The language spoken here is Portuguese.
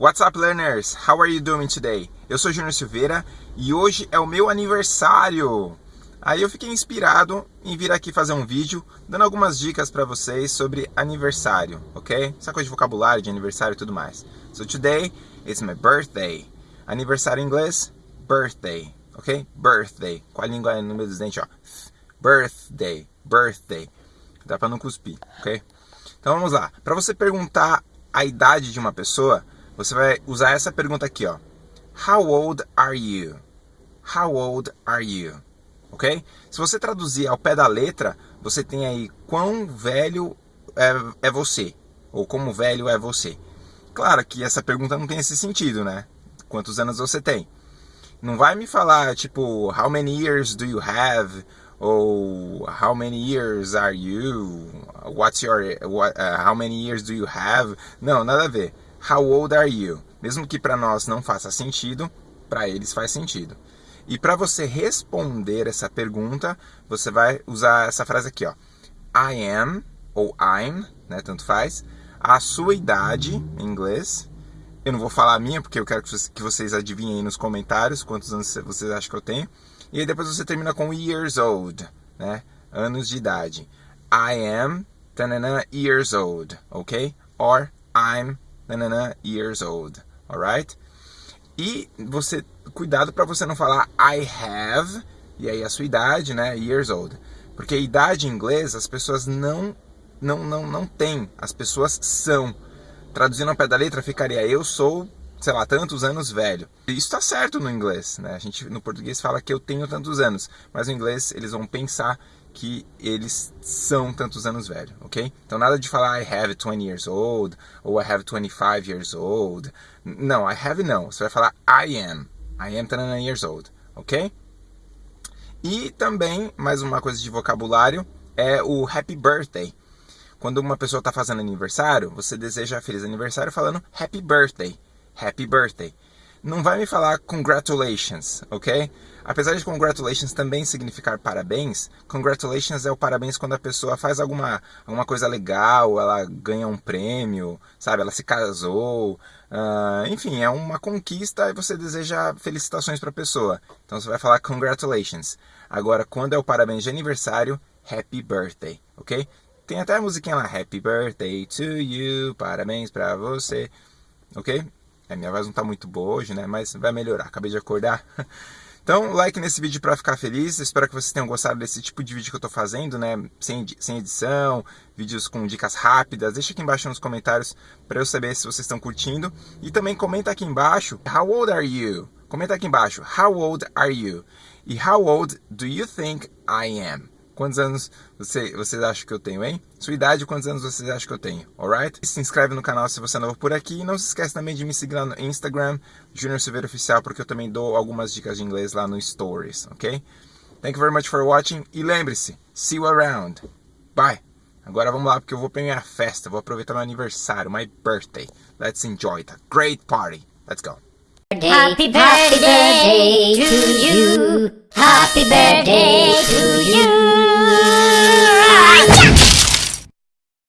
What's up, learners? How are you doing today? Eu sou Júnior Silveira e hoje é o meu aniversário. Aí eu fiquei inspirado em vir aqui fazer um vídeo dando algumas dicas para vocês sobre aniversário, ok? Essa coisa de vocabulário, de aniversário e tudo mais. So today, it's my birthday. Aniversário em inglês, birthday, ok? Birthday. Com a língua no meio dos dentes, ó. Birthday, birthday. Dá para não cuspir, ok? Então vamos lá. Para você perguntar a idade de uma pessoa, você vai usar essa pergunta aqui, ó. How old are you? How old are you? Ok? Se você traduzir ao pé da letra, você tem aí quão velho é, é você, ou como velho é você. Claro que essa pergunta não tem esse sentido, né? Quantos anos você tem? Não vai me falar, tipo, how many years do you have? Ou how many years are you? What's your, what, uh, how many years do you have? Não, nada a ver. How old are you? Mesmo que para nós não faça sentido, para eles faz sentido. E para você responder essa pergunta, você vai usar essa frase aqui, ó. I am ou I'm, né, tanto faz, a sua idade em inglês. Eu não vou falar a minha porque eu quero que vocês adivinhem aí nos comentários quantos anos vocês acham que eu tenho. E aí depois você termina com years old, né? Anos de idade. I am tanana, years old, ok? Or I'm nanana, years old, alright? E você, cuidado para você não falar I have, e aí a sua idade, né, years old. Porque idade em inglês as pessoas não, não, não, não têm, as pessoas são. Traduzindo ao pé da letra ficaria eu sou, sei lá, tantos anos velho. Isso está certo no inglês, né? A gente no português fala que eu tenho tantos anos, mas no inglês eles vão pensar que eles são tantos anos velho, ok? Então nada de falar I have 20 years old ou I have 25 years old. Não, I have não. Você vai falar I am. I am 20 years old, ok? E também, mais uma coisa de vocabulário, é o happy birthday. Quando uma pessoa está fazendo aniversário, você deseja feliz aniversário falando happy birthday. Happy birthday não vai me falar congratulations, ok? Apesar de congratulations também significar parabéns, congratulations é o parabéns quando a pessoa faz alguma, alguma coisa legal, ela ganha um prêmio, sabe? Ela se casou, uh, enfim, é uma conquista e você deseja felicitações para a pessoa. Então você vai falar congratulations. Agora, quando é o parabéns de aniversário, happy birthday, ok? Tem até a musiquinha lá, happy birthday to you, parabéns para você, ok? É, minha voz não está muito boa hoje, né? Mas vai melhorar, acabei de acordar. Então, like nesse vídeo para ficar feliz. Espero que vocês tenham gostado desse tipo de vídeo que eu estou fazendo, né? Sem, sem edição, vídeos com dicas rápidas. Deixa aqui embaixo nos comentários para eu saber se vocês estão curtindo. E também comenta aqui embaixo, how old are you? Comenta aqui embaixo, how old are you? E how old do you think I am? Quantos anos você, vocês acham que eu tenho, hein? Sua idade, quantos anos vocês acham que eu tenho, alright? Se inscreve no canal se você é novo por aqui. E não se esquece também de me seguir lá no Instagram, Junior Silveira Oficial, porque eu também dou algumas dicas de inglês lá no Stories, ok? Thank you very much for watching. E lembre-se, see you around. Bye! Agora vamos lá, porque eu vou pra minha festa. Vou aproveitar meu aniversário, my birthday. Let's enjoy. A great party. Let's go. Happy birthday to you. Happy birthday to you.